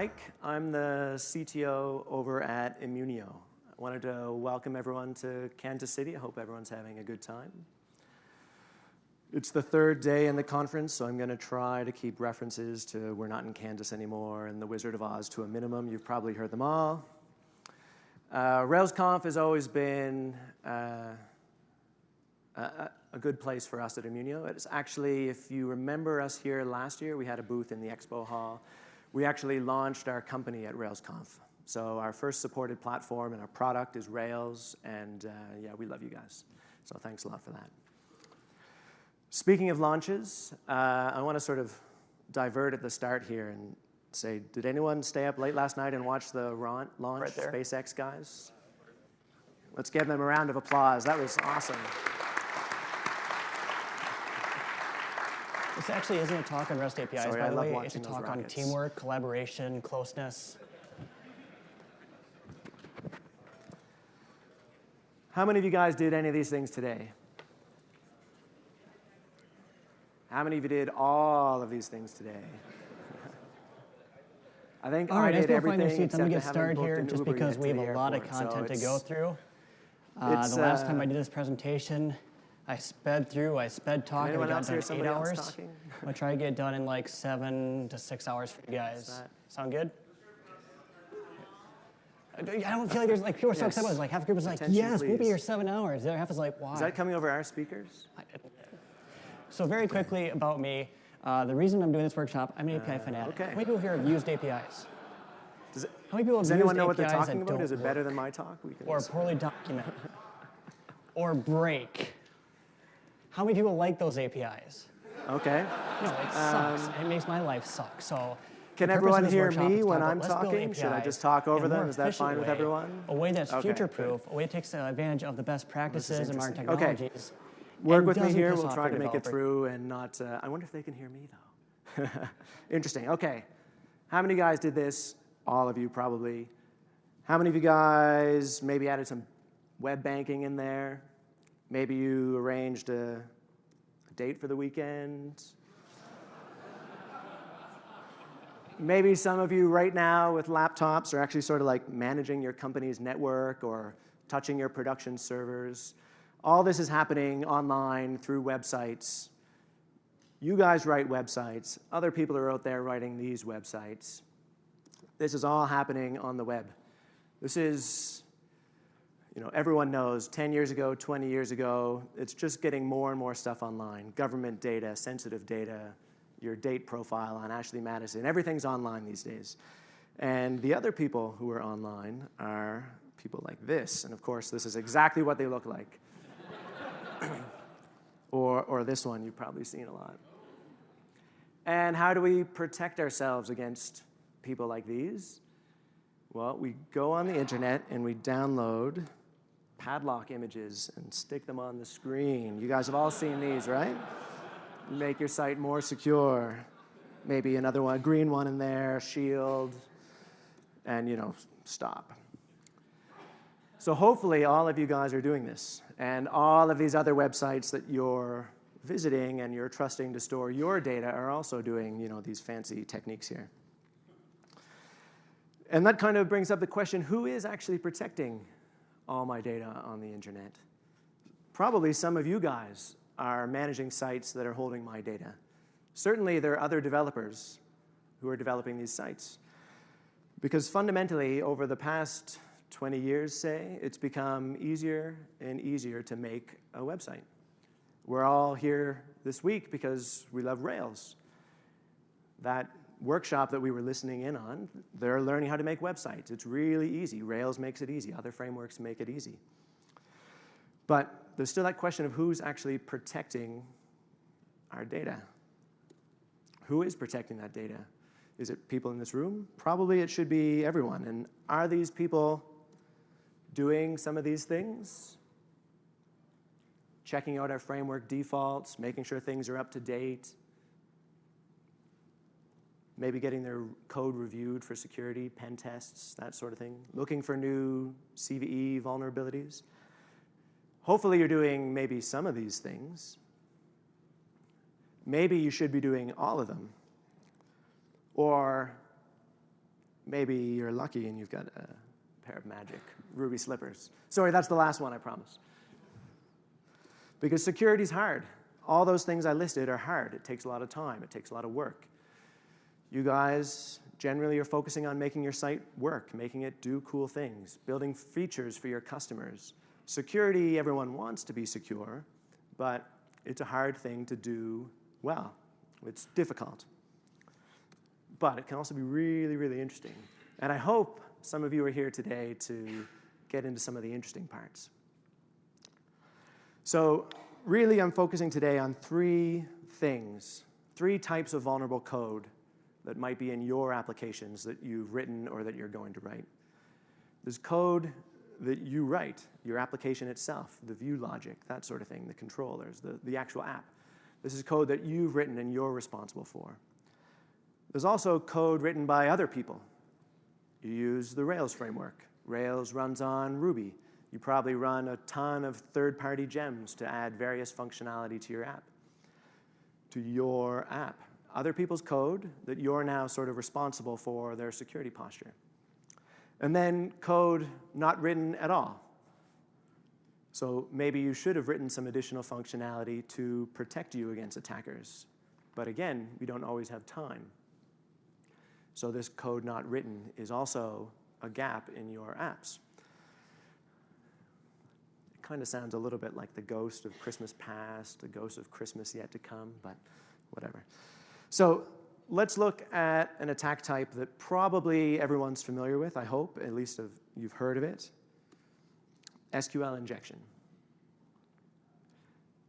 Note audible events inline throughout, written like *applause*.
Mike. I'm the CTO over at Immunio. I wanted to welcome everyone to Kansas City. I hope everyone's having a good time. It's the third day in the conference, so I'm going to try to keep references to we're not in Kansas anymore and the Wizard of Oz to a minimum. You've probably heard them all. Uh, RailsConf has always been uh, a, a, good place for us at Immunio. It's actually, if you remember us here last year, we had a booth in the expo hall. We actually launched our company at RailsConf. So our first supported platform and our product is Rails, and uh, yeah, we love you guys. So thanks a lot for that. Speaking of launches, uh, I want to sort of divert at the start here and say, did anyone stay up late last night and watch the launch, right SpaceX guys? Let's give them a round of applause. That was awesome. This actually isn't a talk on REST APIs, Sorry, by the way. It's a talk on teamwork, collaboration, closeness. How many of you guys did any of these things today? How many of you did all of these things today? *laughs* I think all I right, did everything. Your seats. I'm gonna get started here just because we have a lot of content so to go through. Uh, the last uh, time I did this presentation, I sped through, I sped talking, we got done in eight hours. I'm gonna *laughs* try to get done in like seven to six hours for you guys. Sound good? I don't feel like there's like people are so yes. excited. Like half the group is like, Attention, yes, we'll be here seven hours. The other half is like, why? Is that coming over our speakers? I, so very quickly about me, uh, the reason I'm doing this workshop, I'm an API uh, fanatic. Okay. How many people here have used APIs? Does, it, How many people does anyone know what they're talking about? Is it better than my talk? We can or poorly documented. *laughs* or break. How many people like those APIs? Okay. No, it sucks. Um, it makes my life suck. So can everyone hear me when I'm talking? Should I just talk over them? Is that fine with everyone? A way that's okay, future-proof, a way that takes advantage of the best practices and modern technologies. Okay work with me here. We'll try to make it through and not. Uh, I wonder if they can hear me though. *laughs* Interesting. Okay. How many guys did this? All of you probably. How many of you guys maybe added some web banking in there? Maybe you arranged a, a date for the weekend. maybe some of you right now with laptops are actually sort of like managing your company's network or touching your production servers. All this is happening online through websites. You guys write websites. Other people are out there writing these websites. This is all happening on the web. This is, you know, everyone knows 10 years ago, 20 years ago, it's just getting more and more stuff online. Government data, sensitive data, your date profile on Ashley Madison, everything's online these days. And the other people who are online are people like this. And of course, this is exactly what they look like. *coughs* or, or this one you've probably seen a lot. And how do we protect ourselves against people like these? Well, we go on the internet and we download padlock images and stick them on the screen. You guys have all seen these, right? Make your site more secure. Maybe another one, green one in there, shield, and you know, stop. So hopefully all of you guys are doing this. And all of these other websites that you're visiting and you're trusting to store your data are also doing you know, these fancy techniques here. And that kind of brings up the question, who is actually protecting all my data on the internet? Probably some of you guys are managing sites that are holding my data. Certainly there are other developers who are developing these sites. Because fundamentally, over the past 20 years, say, it's become easier and easier to make a website. We're all here this week because we love Rails. That workshop that we were listening in on, they're learning how to make websites. It's really easy. Rails makes it easy. Other frameworks make it easy. But there's still that question of who's actually protecting our data. Who is protecting that data? Is it people in this room? Probably it should be everyone. And are these people doing some of these things, checking out our framework defaults, making sure things are up to date, maybe getting their code reviewed for security, pen tests, that sort of thing, looking for new CVE vulnerabilities. Hopefully you're doing maybe some of these things. Maybe you should be doing all of them. Or maybe you're lucky and you've got a pair of magic ruby slippers. Sorry, that's the last one, I promise. Because security is hard. All those things I listed are hard. It takes a lot of time, it takes a lot of work. You guys generally are focusing on making your site work, making it do cool things, building features for your customers. Security, everyone wants to be secure, but it's a hard thing to do well. It's difficult. But it can also be really, really interesting. And I hope some of you are here today to get into some of the interesting parts. So really, I'm focusing today on three things, three types of vulnerable code that might be in your applications that you've written or that you're going to write. There's code that you write, your application itself, the view logic, that sort of thing, the controllers, the, the actual app. This is code that you've written and you're responsible for. There's also code written by other people. You use the Rails framework. Rails runs on Ruby. You probably run a ton of third-party gems to add various functionality to your app. To your app. Other people's code that you're now sort of responsible for their security posture. And then code not written at all. So maybe you should have written some additional functionality to protect you against attackers. But again, we don't always have time. So this code not written is also a gap in your apps. It kind of sounds a little bit like the ghost of Christmas past, the ghost of Christmas yet to come, but whatever. So let's look at an attack type that probably everyone's familiar with, I hope, at least if you've heard of it. SQL injection.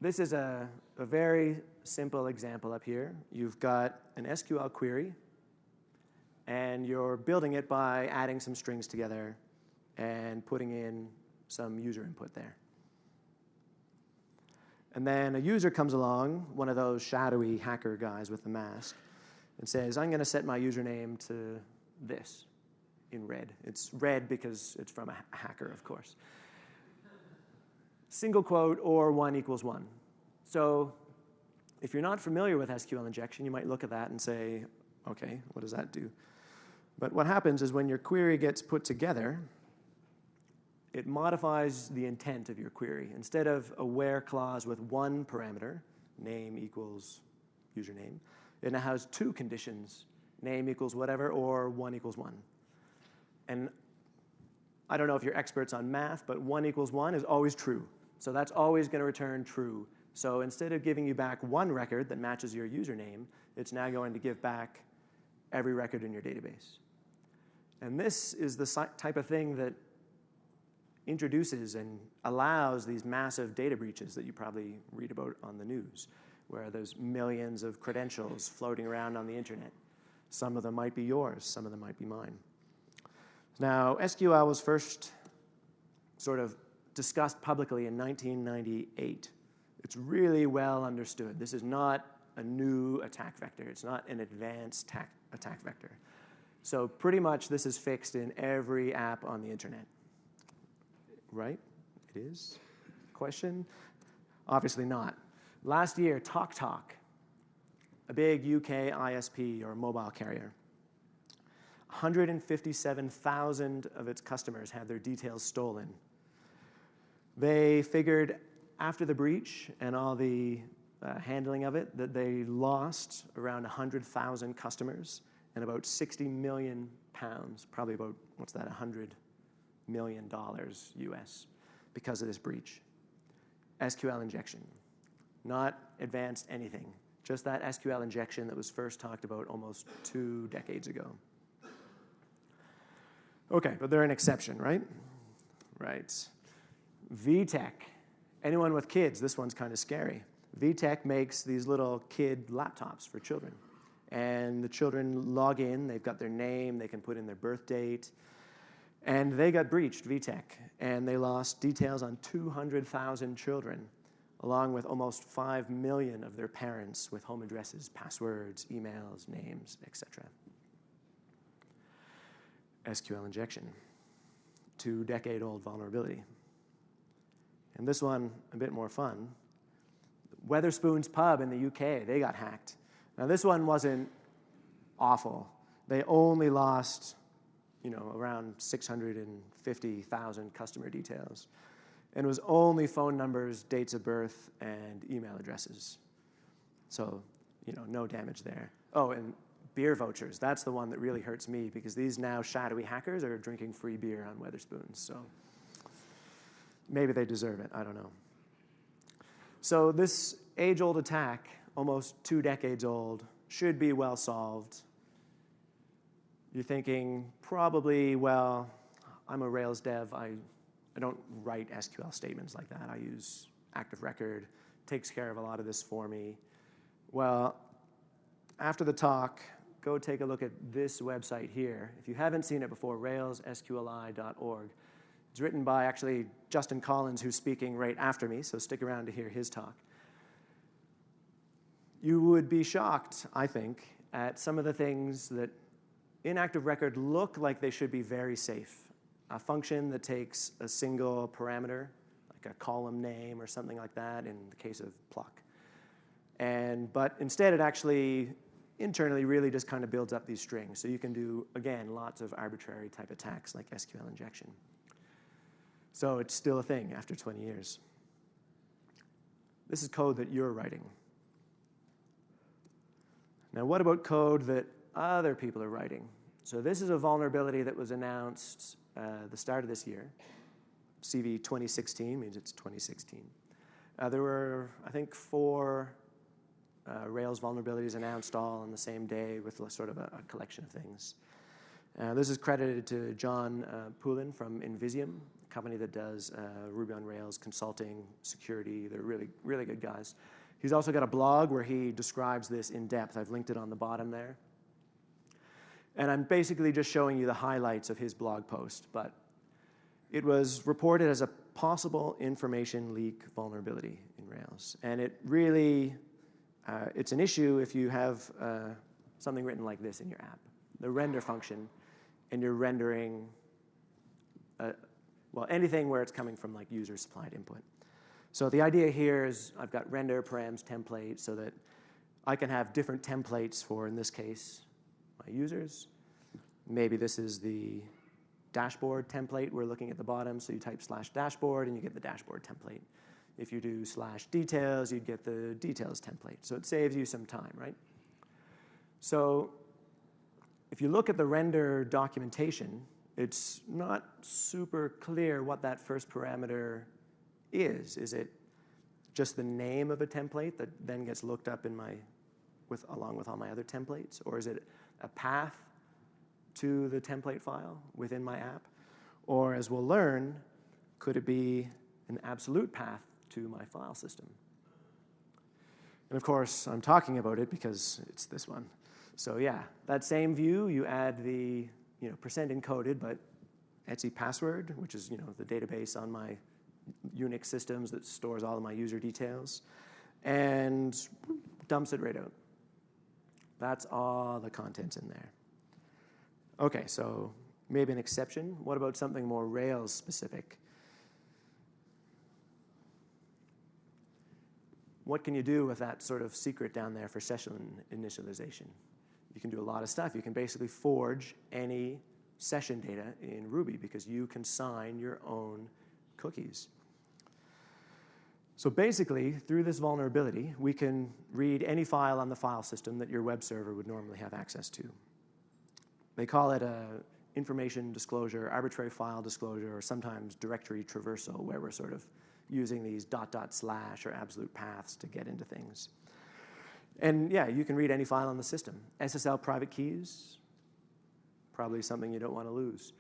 This is a, a very simple example up here. You've got an SQL query, and you're building it by adding some strings together and putting in some user input there. And then a user comes along, one of those shadowy hacker guys with the mask, and says, I'm going to set my username to this in red. It's red because it's from a hacker, of course. Single quote or 1 equals 1. So if you're not familiar with SQL injection, you might look at that and say, okay, what does that do? But what happens is when your query gets put together, it modifies the intent of your query. Instead of a where clause with one parameter, name equals username, it now has two conditions, name equals whatever or one equals one. And I don't know if you're experts on math, but one equals one is always true. So that's always going to return true. So instead of giving you back one record that matches your username, it's now going to give back every record in your database. And this is the type of thing that introduces and allows these massive data breaches that you probably read about on the news, where there's millions of credentials floating around on the internet. Some of them might be yours, some of them might be mine. Now, SQL was first sort of discussed publicly in 1998. It's really well understood. This is not a new attack vector. It's not an advanced attack vector. So pretty much this is fixed in every app on the internet right? It is? Question? Obviously not. Last year, TalkTalk, Talk, a big UK ISP or mobile carrier, 157,000 of its customers had their details stolen. They figured after the breach and all the uh, handling of it that they lost around 100,000 customers and about 60 million pounds, probably about, what's that, 100 million dollars US because of this breach. SQL injection, not advanced anything, just that SQL injection that was first talked about almost two decades ago. Okay, but they're an exception, right? Right. VTech. Anyone with kids, this one's kind of scary. VTech makes these little kid laptops for children. And the children log in, they've got their name, they can put in their birth date, and they got breached, VTech, and they lost details on 200,000 children, along with almost 5 million of their parents with home addresses, passwords, emails, names, etc. SQL injection, two decade old vulnerability. And this one, a bit more fun. Wetherspoon's Pub in the UK, they got hacked. Now, this one wasn't awful. They only lost around 650,000 customer details. And it was only phone numbers, dates of birth, and email addresses. So you know, no damage there. Oh, and beer vouchers. That's the one that really hurts me because these now shadowy hackers are drinking free beer on Wetherspoons. So maybe they deserve it. I don't know. So this age-old attack, almost two decades old, should be well solved. You're thinking probably, well, I'm a Rails dev. I I don't write SQL statements like that. I use Active Record. Takes care of a lot of this for me. Well, after the talk, go take a look at this website here. If you haven't seen it before, railssqli.org. It's written by actually Justin Collins, who's speaking right after me, so stick around to hear his talk. You would be shocked, I think, at some of the things that in Active Record look like they should be very safe. A function that takes a single parameter, like a column name or something like that in the case of pluck. And, but instead, it actually internally really just kind of builds up these strings. So you can do, again, lots of arbitrary type attacks like SQL injection. So it's still a thing after 20 years. This is code that you're writing. Now, what about code that other people are writing? So this is a vulnerability that was announced uh, the start of this year. CV 2016 means it's 2016. Uh, there were, I think, four uh, Rails vulnerabilities announced all on the same day with a, sort of a collection of things. This is credited to John Poulin from nVisium, a company that does Ruby on Rails consulting, security. They're really, really good guys. He's also got a blog where he describes this in depth. I've linked it on the bottom there. And I'm basically just showing you the highlights of his blog post. But it was reported as a possible information leak vulnerability in Rails. And it really, uh, it's an issue if you have uh, something written like this in your app, the render function, and you're rendering, uh, well, anything where it's coming from like user-supplied input. So the idea here is I've got render params template so that I can have different templates for, in this case, my users. Maybe this is the dashboard template. We're looking at the bottom. So you type slash dashboard, and you get the dashboard template. If you do slash details, you'd get the details template. So it saves you some time, right? So if you look at the render documentation, it's not super clear what that first parameter is. Is it just the name of a template that then gets looked up in my, with, along with all my other templates? Or is it a path to the template file within my app? Or, as we'll learn, could it be an absolute path to my file system? And of course, I'm talking about it because it's this one. So yeah, that same view, you add the you know, percent encoded, but etc password, which is you know, the database on my Unix systems that stores all of my user details, and dumps it right out. That's all the contents in there. OK, so maybe an exception. What about something more Rails specific? What can you do with that sort of secret down there for session initialization? You can do a lot of stuff. You can basically forge any session data in Ruby because you can sign your own cookies. So basically, through this vulnerability, we can read any file on the file system that your web server would normally have access to. They call it an information disclosure, arbitrary file disclosure, or sometimes directory traversal, where we're sort of using these dot dot slash or absolute paths to get into things. And yeah, you can read any file on the system. SSL private keys, probably something you don't want to lose.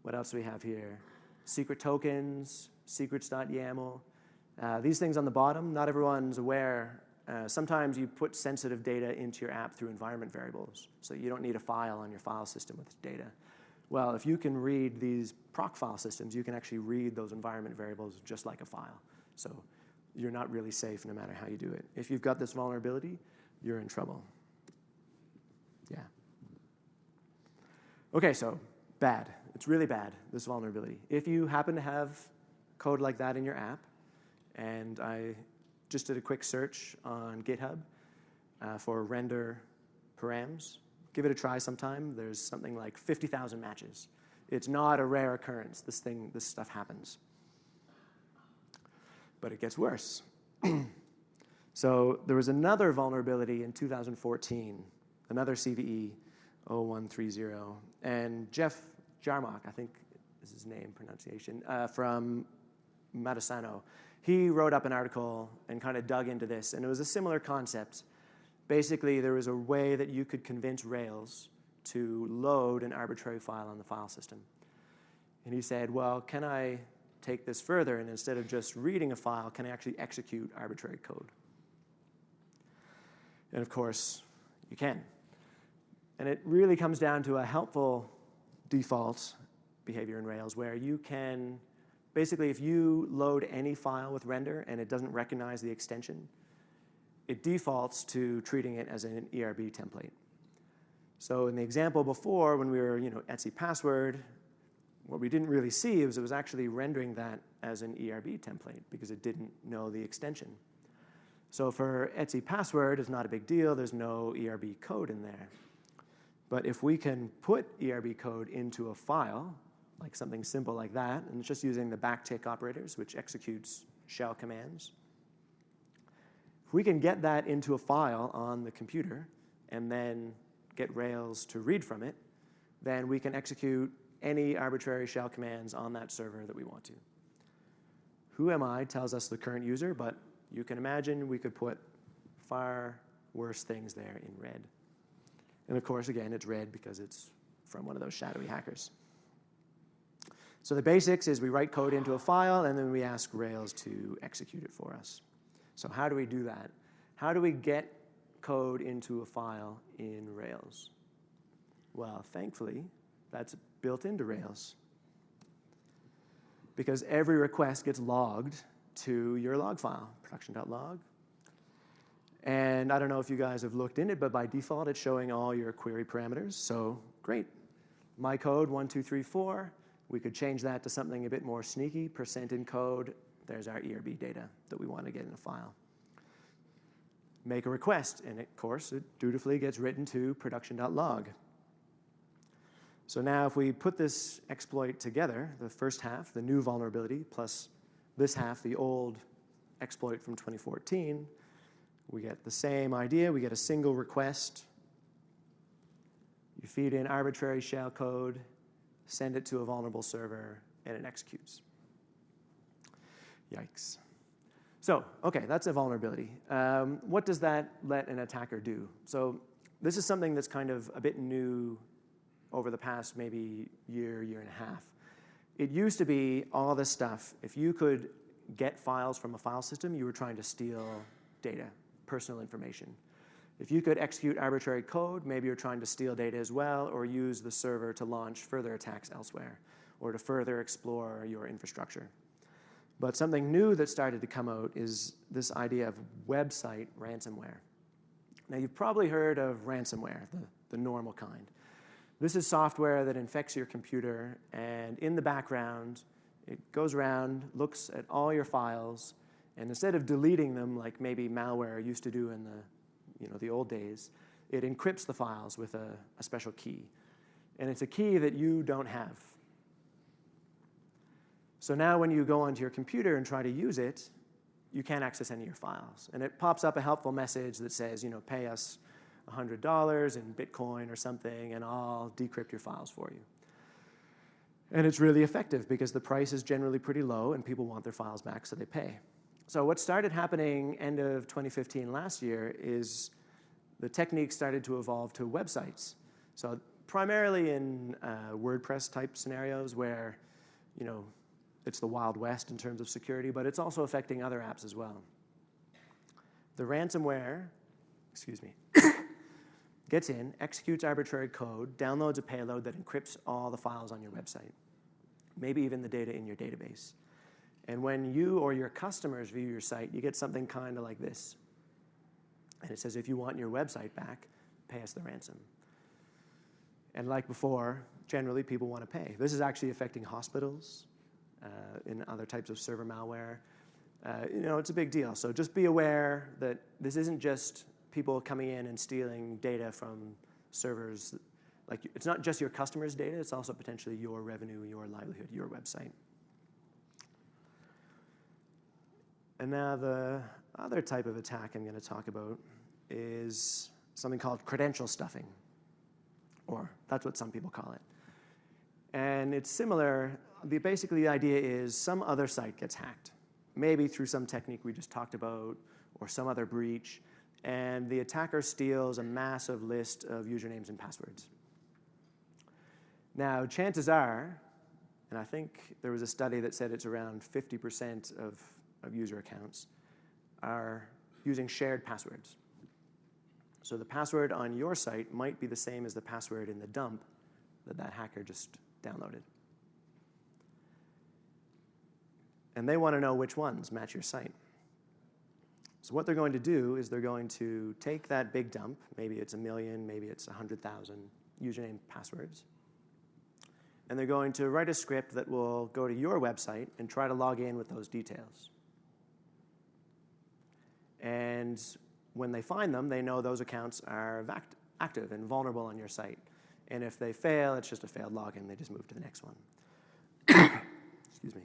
What else do we have here? Secret tokens, secrets.yaml. Uh, these things on the bottom, not everyone's aware. Uh, sometimes you put sensitive data into your app through environment variables. So you don't need a file on your file system with data. Well, if you can read these proc file systems, you can actually read those environment variables just like a file. So you're not really safe no matter how you do it. If you've got this vulnerability, you're in trouble. Yeah. OK, so bad. It's really bad, this vulnerability. If you happen to have code like that in your app, and I just did a quick search on GitHub for render params, give it a try sometime. There's something like 50,000 matches. It's not a rare occurrence. This thing, this stuff happens. But it gets worse. *clears throat* so there was another vulnerability in 2014, another CVE 0130. And Jeff Jarmoc, I think is his name, pronunciation, uh, from Matasano, he wrote up an article and kind of dug into this. And it was a similar concept. Basically, there was a way that you could convince Rails to load an arbitrary file on the file system. And he said, well, can I take this further? And instead of just reading a file, can I actually execute arbitrary code? And of course, you can. And it really comes down to a helpful default behavior in Rails where you can basically, if you load any file with render and it doesn't recognize the extension, it defaults to treating it as an ERB template. So in the example before, when we were, you know, etc password, what we didn't really see was it was actually rendering that as an ERB template because it didn't know the extension. So for etc password, it's not a big deal. There's no ERB code in there. But if we can put ERB code into a file, like something simple like that, and it's just using the backtick operators, which executes shell commands, if we can get that into a file on the computer and then get Rails to read from it, then we can execute any arbitrary shell commands on that server that we want to. whoami tells us the current user, but you can imagine we could put far worse things there in red. And of course, again, it's red because it's from one of those shadowy hackers. So the basics is we write code into a file, and then we ask Rails to execute it for us. So how do we do that? How do we get code into a file in Rails? Well, thankfully, that's built into Rails. Because every request gets logged to your log file, production.log. And I don't know if you guys have looked in it, but by default, it's showing all your query parameters. So great. My code, 1234. We could change that to something a bit more sneaky, percent encode. There's our ERB data that we want to get in a file make a request, and of course, it dutifully gets written to production.log. So now if we put this exploit together, the first half, the new vulnerability, plus this half, the old exploit from 2014, we get the same idea. We get a single request. You feed in arbitrary shell code, send it to a vulnerable server, and it executes. Yikes. So, okay, that's a vulnerability. Um, what does that let an attacker do? So this is something that's kind of a bit new over the past maybe year, year and a half. It used to be all this stuff. If you could get files from a file system, you were trying to steal data, personal information. If you could execute arbitrary code, maybe you're trying to steal data as well, or use the server to launch further attacks elsewhere, or to further explore your infrastructure. But something new that started to come out is this idea of website ransomware. Now, you've probably heard of ransomware, the, the normal kind. This is software that infects your computer, and in the background, it goes around, looks at all your files, and instead of deleting them like maybe malware used to do in the, you know, the old days, it encrypts the files with a, a special key. And it's a key that you don't have. So now when you go onto your computer and try to use it, you can't access any of your files. And it pops up a helpful message that says, you know, pay us $100 in Bitcoin or something, and I'll decrypt your files for you. And it's really effective because the price is generally pretty low and people want their files back, so they pay. So what started happening end of 2015 last year is the technique started to evolve to websites. So primarily in uh, WordPress type scenarios where, you know, it's the Wild West in terms of security, but it's also affecting other apps as well. The ransomware, excuse me, *coughs* gets in, executes arbitrary code, downloads a payload that encrypts all the files on your website, maybe even the data in your database. And when you or your customers view your site, you get something kind of like this. And it says, if you want your website back, pay us the ransom. And like before, generally people want to pay. This is actually affecting hospitals, uh, in other types of server malware. Uh, you know, it's a big deal. So just be aware that this isn't just people coming in and stealing data from servers. Like, it's not just your customers' data, it's also potentially your revenue, your livelihood, your website. And now the other type of attack I'm going to talk about is something called credential stuffing, or that's what some people call it. And it's similar. The, basically, the idea is some other site gets hacked, maybe through some technique we just talked about, or some other breach, and the attacker steals a massive list of usernames and passwords. Now, chances are, and I think there was a study that said it's around 50% of, of user accounts, are using shared passwords. So the password on your site might be the same as the password in the dump that that hacker just downloaded. And they want to know which ones match your site. So what they're going to do is they're going to take that big dump, maybe it's a million, maybe it's 100,000 username passwords, and they're going to write a script that will go to your website and try to log in with those details. And when they find them, they know those accounts are active and vulnerable on your site. And if they fail, it's just a failed login. They just move to the next one. *coughs* Excuse me.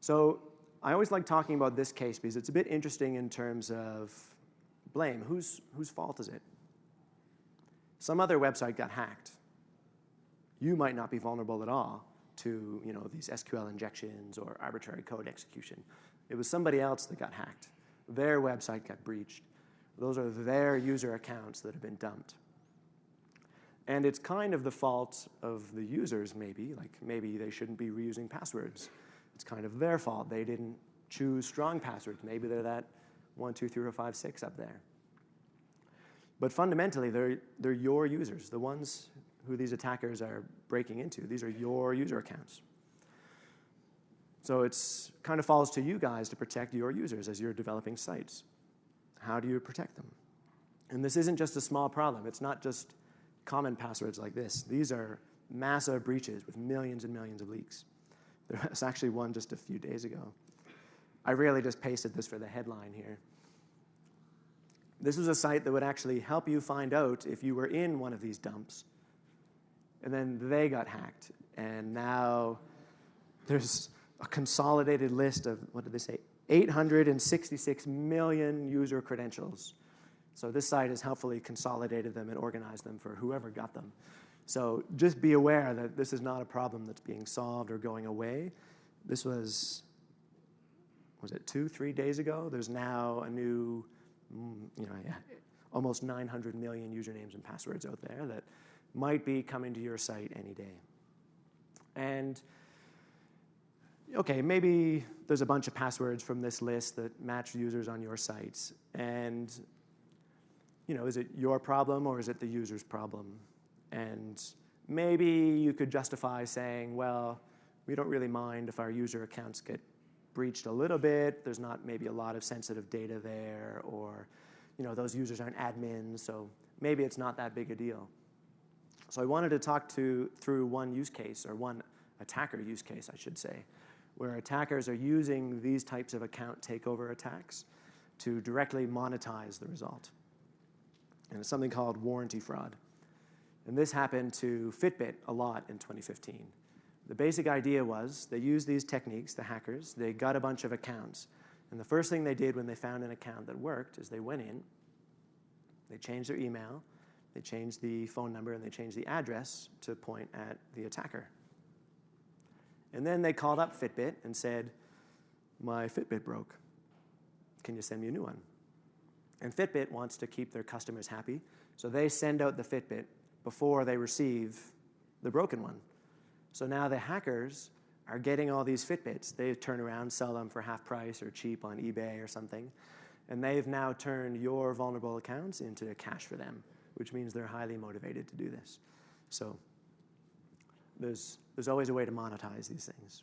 So I always like talking about this case because it's a bit interesting in terms of blame. Whose, whose fault is it? Some other website got hacked. You might not be vulnerable at all to you know, these SQL injections or arbitrary code execution. It was somebody else that got hacked. Their website got breached. Those are their user accounts that have been dumped. And it's kind of the fault of the users, maybe. Like maybe they shouldn't be reusing passwords. It's kind of their fault. They didn't choose strong passwords. Maybe they're that one, two, three, four, five, six up there. But fundamentally, they're, they're your users, the ones who these attackers are breaking into. These are your user accounts. So it's kind of falls to you guys to protect your users as you're developing sites. How do you protect them? And this isn't just a small problem. It's not just common passwords like this. These are massive breaches with millions and millions of leaks. *laughs* There was actually one just a few days ago. I really just pasted this for the headline here. This was a site that would actually help you find out if you were in one of these dumps. And then they got hacked. And now there's a consolidated list of, what did they say, 866 million user credentials. So this site has helpfully consolidated them and organized them for whoever got them. So just be aware that this is not a problem that's being solved or going away. This was, was it two, three days ago? There's now a new, mm, you know, yeah, almost 900 million usernames and passwords out there that might be coming to your site any day. And okay, maybe there's a bunch of passwords from this list that match users on your sites. And you know, is it your problem or is it the user's problem? And maybe you could justify saying, well, we don't really mind if our user accounts get breached a little bit. There's not maybe a lot of sensitive data there, or you know, those users aren't admins, so maybe it's not that big a deal. So I wanted to talk to through one use case, or one attacker use case, I should say, where attackers are using these types of account takeover attacks to directly monetize the result. And it's something called warranty fraud. And this happened to Fitbit a lot in 2015. The basic idea was they used these techniques, the hackers, they got a bunch of accounts. And the first thing they did when they found an account that worked is they went in, they changed their email, they changed the phone number, and they changed the address to point at the attacker. And then they called up Fitbit and said, My Fitbit broke. Can you send me a new one? And Fitbit wants to keep their customers happy, so they send out the Fitbit before they receive the broken one. So now the hackers are getting all these Fitbits. They turn around, sell them for half price or cheap on eBay or something. And they've now turned your vulnerable accounts into cash for them, which means they're highly motivated to do this. So there's, there's always a way to monetize these things.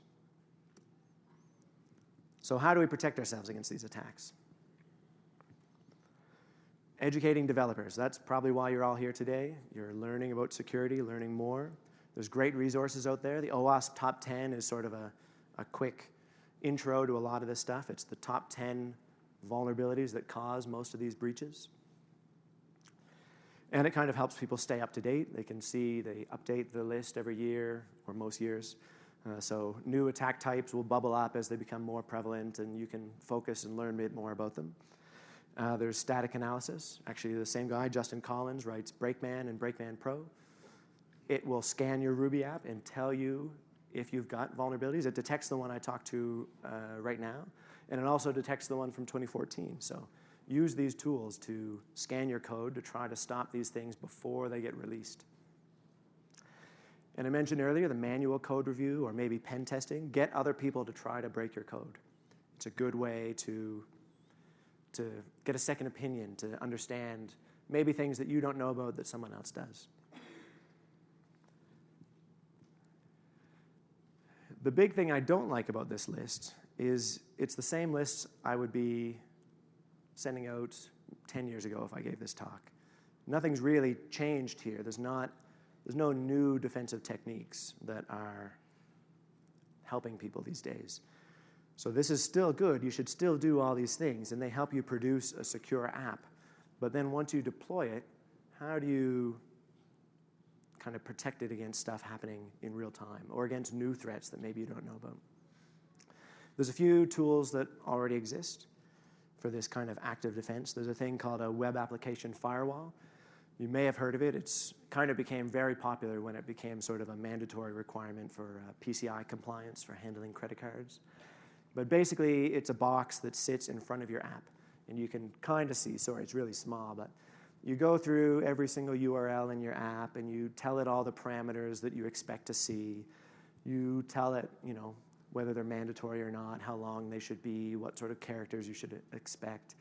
So, how do we protect ourselves against these attacks? Educating developers. That's probably why you're all here today. You're learning about security, learning more. There's great resources out there. The OWASP Top 10 is sort of a, a quick intro to a lot of this stuff. It's the top 10 vulnerabilities that cause most of these breaches. And it kind of helps people stay up to date. They can see they update the list every year or most years. Uh, so new attack types will bubble up as they become more prevalent, and you can focus and learn a bit more about them. Uh, there's static analysis. Actually, the same guy, Justin Collins, writes Brakeman and Brakeman Pro. It will scan your Ruby app and tell you if you've got vulnerabilities. It detects the one I talked to uh, right now, and it also detects the one from 2014. So use these tools to scan your code to try to stop these things before they get released. And I mentioned earlier the manual code review or maybe pen testing. Get other people to try to break your code. It's a good way to, to get a second opinion, to understand maybe things that you don't know about that someone else does. The big thing I don't like about this list is it's the same list I would be sending out 10 years ago if I gave this talk. Nothing's really changed here. There's, not, there's no new defensive techniques that are helping people these days. So this is still good. You should still do all these things, and they help you produce a secure app. But then once you deploy it, how do you kind of protect it against stuff happening in real time or against new threats that maybe you don't know about? There's a few tools that already exist for this kind of active defense. There's a thing called a web application firewall. You may have heard of it. It's kind of became very popular when it became sort of a mandatory requirement for uh, PCI compliance for handling credit cards. But basically, it's a box that sits in front of your app. And you can kind of see, sorry, it's really small, but you go through every single URL in your app and you tell it all the parameters that you expect to see. You tell it, you know, whether they're mandatory or not, how long they should be, what sort of characters you should expect.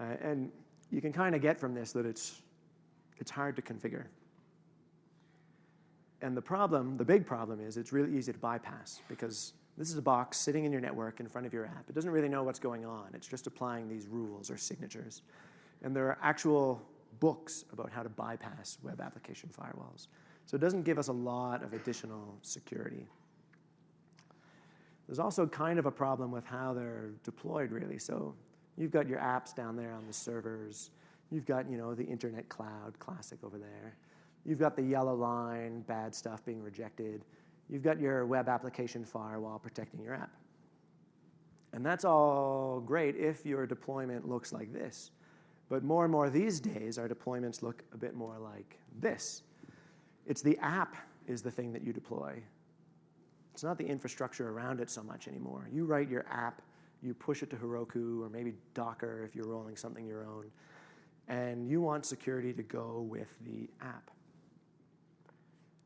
Uh, and you can kind of get from this that it's, it's hard to configure. And the problem, the big problem is it's really easy to bypass because this is a box sitting in your network in front of your app. It doesn't really know what's going on. It's just applying these rules or signatures. And there are actual books about how to bypass web application firewalls. So it doesn't give us a lot of additional security. There's also kind of a problem with how they're deployed, really. So you've got your apps down there on the servers. You've got, you know, the internet cloud classic over there. You've got the yellow line, bad stuff being rejected. You've got your web application firewall protecting your app. And that's all great if your deployment looks like this. But more and more these days, our deployments look a bit more like this. It's the app is the thing that you deploy. It's not the infrastructure around it so much anymore. You write your app, you push it to Heroku or maybe Docker if you're rolling something your own, and you want security to go with the app.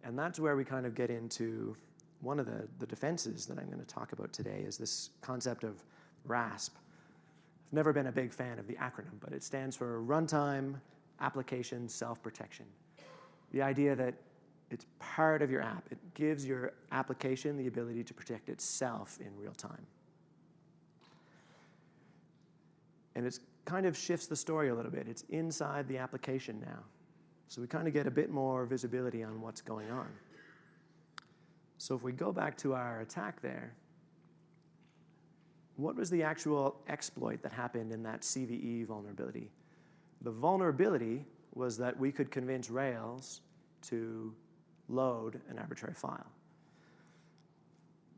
And that's where we kind of get into one of the, the defenses that I'm going to talk about today is this concept of RASP. I've never been a big fan of the acronym, but it stands for Runtime Application Self-Protection. The idea that it's part of your app. It gives your application the ability to protect itself in real time. And it kind of shifts the story a little bit. It's inside the application now. So we kind of get a bit more visibility on what's going on. So if we go back to our attack there, what was the actual exploit that happened in that CVE vulnerability? The vulnerability was that we could convince Rails to load an arbitrary file.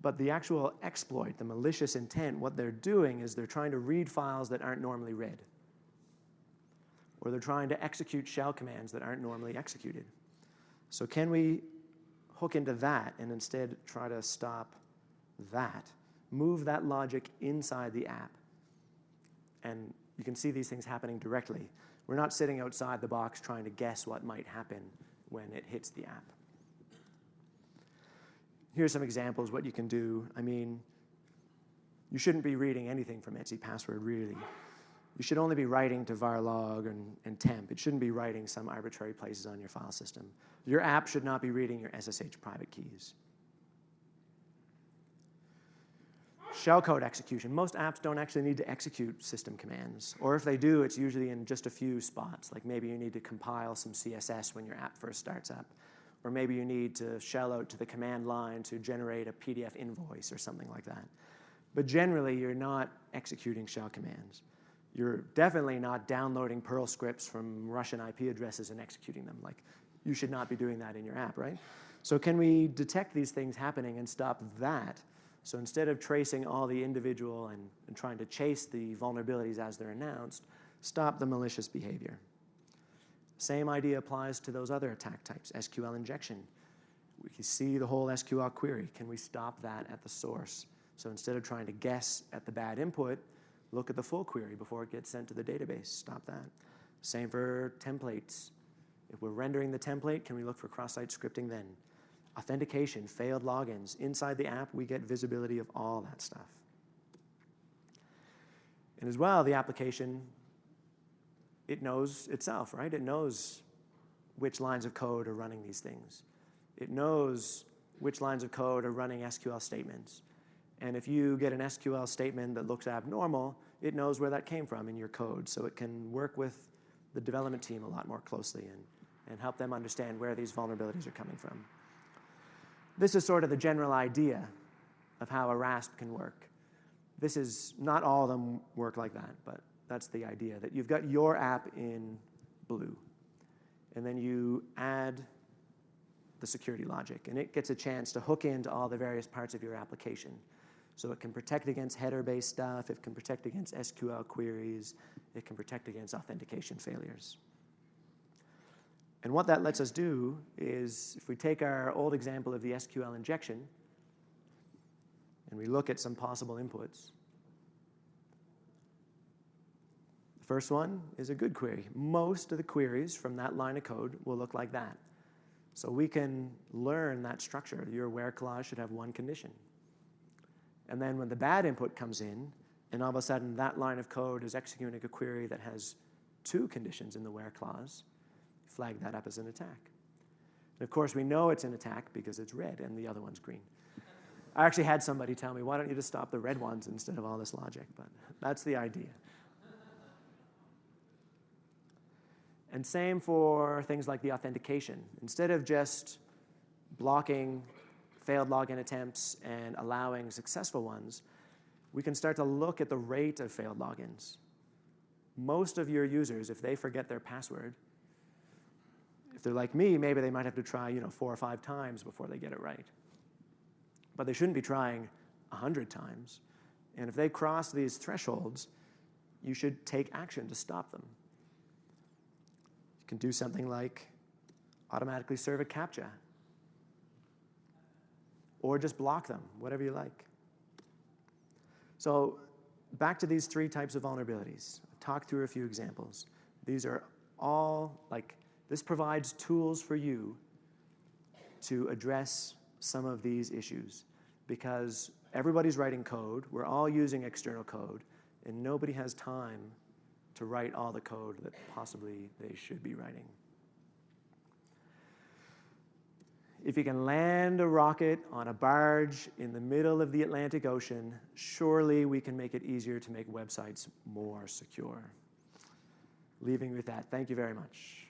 But the actual exploit, the malicious intent, what they're doing is they're trying to read files that aren't normally read. Or they're trying to execute shell commands that aren't normally executed. So can we hook into that and instead try to stop that? Move that logic inside the app. And you can see these things happening directly. We're not sitting outside the box trying to guess what might happen when it hits the app here's some examples what you can do. I mean, you shouldn't be reading anything from etc password, really. You should only be writing to varlog and, and temp. It shouldn't be writing some arbitrary places on your file system. Your app should not be reading your SSH private keys. Shellcode execution. Most apps don't actually need to execute system commands. Or if they do, it's usually in just a few spots. Like maybe you need to compile some CSS when your app first starts up or maybe you need to shell out to the command line to generate a PDF invoice or something like that. But generally, you're not executing shell commands. You're definitely not downloading Perl scripts from Russian IP addresses and executing them. Like, you should not be doing that in your app, right? So can we detect these things happening and stop that? So instead of tracing all the individual and, and trying to chase the vulnerabilities as they're announced, stop the malicious behavior. Same idea applies to those other attack types, SQL injection. We can see the whole SQL query. Can we stop that at the source? So instead of trying to guess at the bad input, look at the full query before it gets sent to the database. Stop that. Same for templates. If we're rendering the template, can we look for cross-site scripting then? Authentication, failed logins. Inside the app, we get visibility of all that stuff. And as well, the application, it knows itself, right? It knows which lines of code are running these things. It knows which lines of code are running SQL statements. And if you get an SQL statement that looks abnormal, it knows where that came from in your code. So it can work with the development team a lot more closely and, and help them understand where these vulnerabilities are coming from. This is sort of the general idea of how a RASP can work. This is not all of them work like that, but that's the idea that you've got your app in blue, and then you add the security logic, and it gets a chance to hook into all the various parts of your application. So it can protect against header-based stuff, it can protect against SQL queries, it can protect against authentication failures. And what that lets us do is, if we take our old example of the SQL injection, and we look at some possible inputs, the first one is a good query. Most of the queries from that line of code will look like that. So we can learn that structure. Your where clause should have one condition. And then when the bad input comes in, and all of a sudden that line of code is executing a query that has two conditions in the where clause, flag that up as an attack. And of course, we know it's an attack because it's red and the other one's green. I actually had somebody tell me, why don't you just stop the red ones instead of all this logic? But that's the idea. And same for things like the authentication. Instead of just blocking failed login attempts and allowing successful ones, we can start to look at the rate of failed logins. Most of your users, if they forget their password, if they're like me, maybe they might have to try you know, four or five times before they get it right. But they shouldn't be trying 100 times. And if they cross these thresholds, you should take action to stop them. Can do something like automatically serve a CAPTCHA or just block them, whatever you like. So back to these three types of vulnerabilities. Talk through a few examples. These are all like, this provides tools for you to address some of these issues because everybody's writing code, we're all using external code, and nobody has time to write all the code that possibly they should be writing. If you can land a rocket on a barge in the middle of the Atlantic Ocean, surely we can make it easier to make websites more secure. Leaving with that, thank you very much.